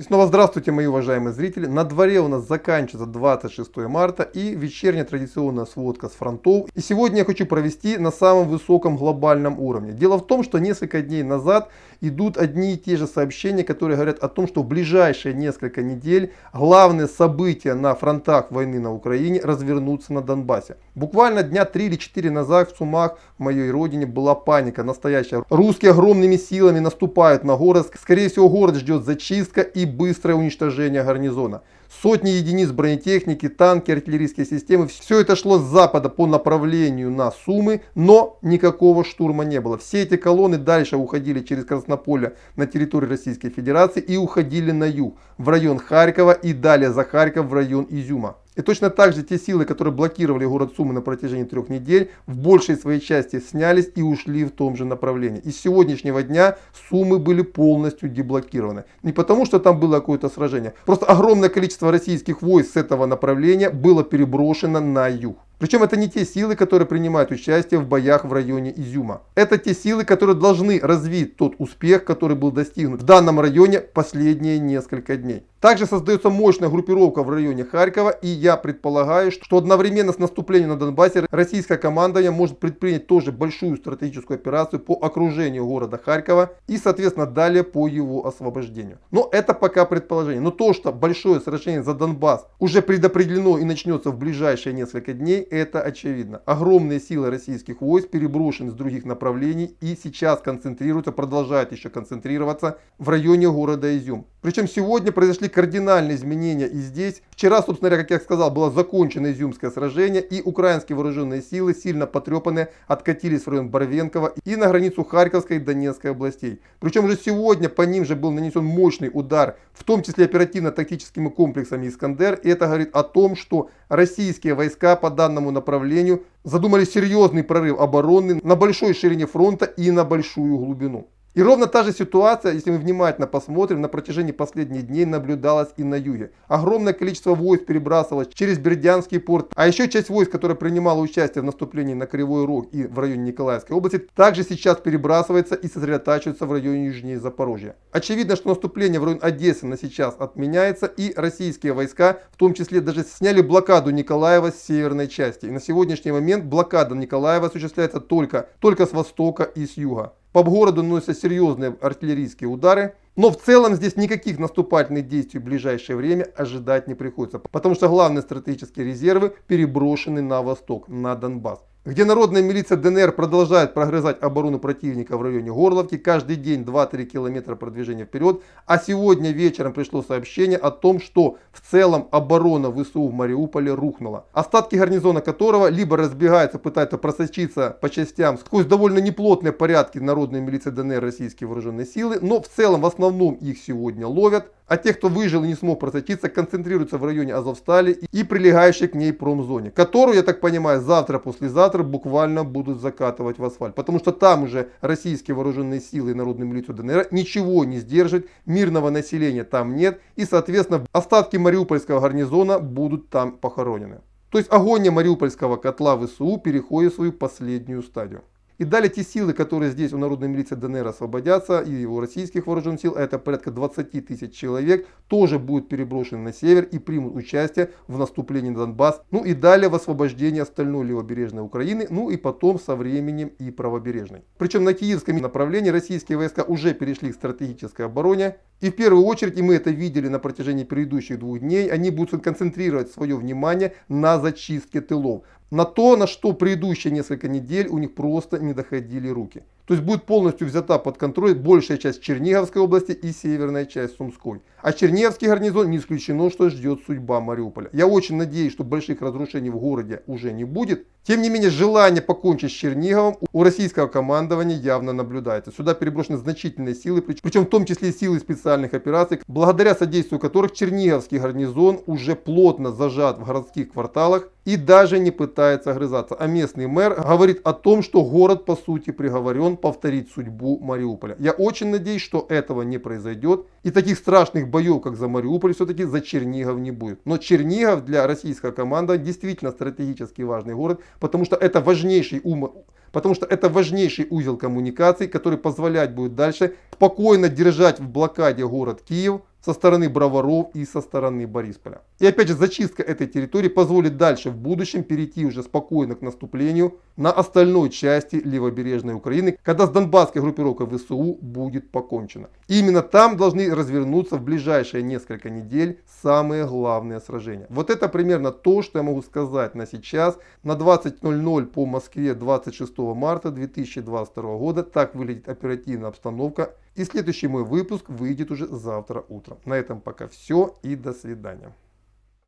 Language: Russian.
И снова здравствуйте, мои уважаемые зрители. На дворе у нас заканчивается 26 марта и вечерняя традиционная сводка с фронтов. И сегодня я хочу провести на самом высоком глобальном уровне. Дело в том, что несколько дней назад идут одни и те же сообщения, которые говорят о том, что в ближайшие несколько недель главные события на фронтах войны на Украине развернутся на Донбассе. Буквально дня 3 или 4 назад в Сумах, в моей родине, была паника настоящая. Русские огромными силами наступают на город. Скорее всего, город ждет зачистка и быстрое уничтожение гарнизона. Сотни единиц бронетехники, танки, артиллерийские системы. Все это шло с запада по направлению на Сумы, но никакого штурма не было. Все эти колонны дальше уходили через Краснополе на территорию Российской Федерации и уходили на юг, в район Харькова и далее за Харьков в район Изюма. И точно так же те силы, которые блокировали город Сумы на протяжении трех недель, в большей своей части снялись и ушли в том же направлении. И с сегодняшнего дня Сумы были полностью деблокированы. Не потому, что там было какое-то сражение. Просто огромное количество российских войск с этого направления было переброшено на юг. Причем это не те силы, которые принимают участие в боях в районе Изюма. Это те силы, которые должны развить тот успех, который был достигнут в данном районе последние несколько дней. Также создается мощная группировка в районе Харькова, и я предполагаю, что одновременно с наступлением на Донбассе российская команда может предпринять тоже большую стратегическую операцию по окружению города Харькова и, соответственно, далее по его освобождению. Но это пока предположение. Но то, что большое сражение за Донбасс уже предопределено и начнется в ближайшие несколько дней, это очевидно. Огромные силы российских войск переброшены с других направлений и сейчас концентрируются, продолжают еще концентрироваться в районе города Изюм. Причем сегодня произошли кардинальные изменения и здесь. Вчера, собственно говоря, как я сказал, было закончено Изюмское сражение и украинские вооруженные силы, сильно потрепанные, откатились в район Барвенкова и на границу Харьковской и Донецкой областей. Причем уже сегодня по ним же был нанесен мощный удар, в том числе оперативно-тактическими комплексами Искандер. И это говорит о том, что российские войска по данному направлению задумали серьезный прорыв обороны на большой ширине фронта и на большую глубину. И ровно та же ситуация, если мы внимательно посмотрим, на протяжении последних дней наблюдалась и на юге. Огромное количество войск перебрасывалось через Бердянский порт, а еще часть войск, которая принимала участие в наступлении на Кривой Рог и в районе Николаевской области, также сейчас перебрасывается и сосредотачивается в районе южнее Запорожья. Очевидно, что наступление в район Одессы на сейчас отменяется и российские войска, в том числе даже сняли блокаду Николаева с северной части. И на сегодняшний момент блокада Николаева осуществляется только, только с востока и с юга. По городу наносятся серьезные артиллерийские удары. Но в целом здесь никаких наступательных действий в ближайшее время ожидать не приходится. Потому что главные стратегические резервы переброшены на восток, на Донбасс где народная милиция ДНР продолжает прогрызать оборону противника в районе Горловки. Каждый день 2-3 километра продвижения вперед. А сегодня вечером пришло сообщение о том, что в целом оборона ВСУ в Мариуполе рухнула. Остатки гарнизона которого либо разбегаются, пытаются просочиться по частям сквозь довольно неплотные порядки народной милиции ДНР российские вооруженные силы. Но в целом в основном их сегодня ловят. А те, кто выжил и не смог просочиться, концентрируются в районе Азовстали и прилегающей к ней промзоне, которую, я так понимаю, завтра-послезавтра буквально будут закатывать в асфальт. Потому что там уже российские вооруженные силы и народную милицию ДНР ничего не сдержит, мирного населения там нет. И, соответственно, остатки Мариупольского гарнизона будут там похоронены. То есть огонь Мариупольского котла ВСУ переходит в свою последнюю стадию. И далее те силы, которые здесь у народной милиции ДНР освободятся, и у российских вооруженных сил, это порядка 20 тысяч человек, тоже будут переброшены на север и примут участие в наступлении на Донбасс. Ну и далее в освобождении остальной левобережной Украины, ну и потом со временем и правобережной. Причем на киевском направлении российские войска уже перешли к стратегической обороне. И в первую очередь, и мы это видели на протяжении предыдущих двух дней, они будут концентрировать свое внимание на зачистке тылов на то, на что предыдущие несколько недель у них просто не доходили руки. То есть будет полностью взята под контроль большая часть Черниговской области и северная часть Сумской. А Черниговский гарнизон не исключено, что ждет судьба Мариуполя. Я очень надеюсь, что больших разрушений в городе уже не будет. Тем не менее, желание покончить с Черниговым у российского командования явно наблюдается. Сюда переброшены значительные силы, причем в том числе силы специальных операций, благодаря содействию которых Черниговский гарнизон уже плотно зажат в городских кварталах и даже не пытается огрызаться. А местный мэр говорит о том, что город по сути приговорен повторить судьбу Мариуполя. Я очень надеюсь, что этого не произойдет. И таких страшных боев, как за Мариуполь, все-таки за Чернигов не будет. Но Чернигов для российской команды действительно стратегически важный город, потому что это важнейший ум потому что это важнейший узел коммуникаций, который позволять будет дальше спокойно держать в блокаде город Киев, со стороны Броваров и со стороны Борисполя. И опять же, зачистка этой территории позволит дальше в будущем перейти уже спокойно к наступлению на остальной части левобережной Украины, когда с донбасской группировкой ВСУ будет покончено. И именно там должны развернуться в ближайшие несколько недель самые главные сражения. Вот это примерно то, что я могу сказать на сейчас. На 20.00 по Москве 26 марта 2022 года так выглядит оперативная обстановка. И следующий мой выпуск выйдет уже завтра утром. На этом пока все и до свидания.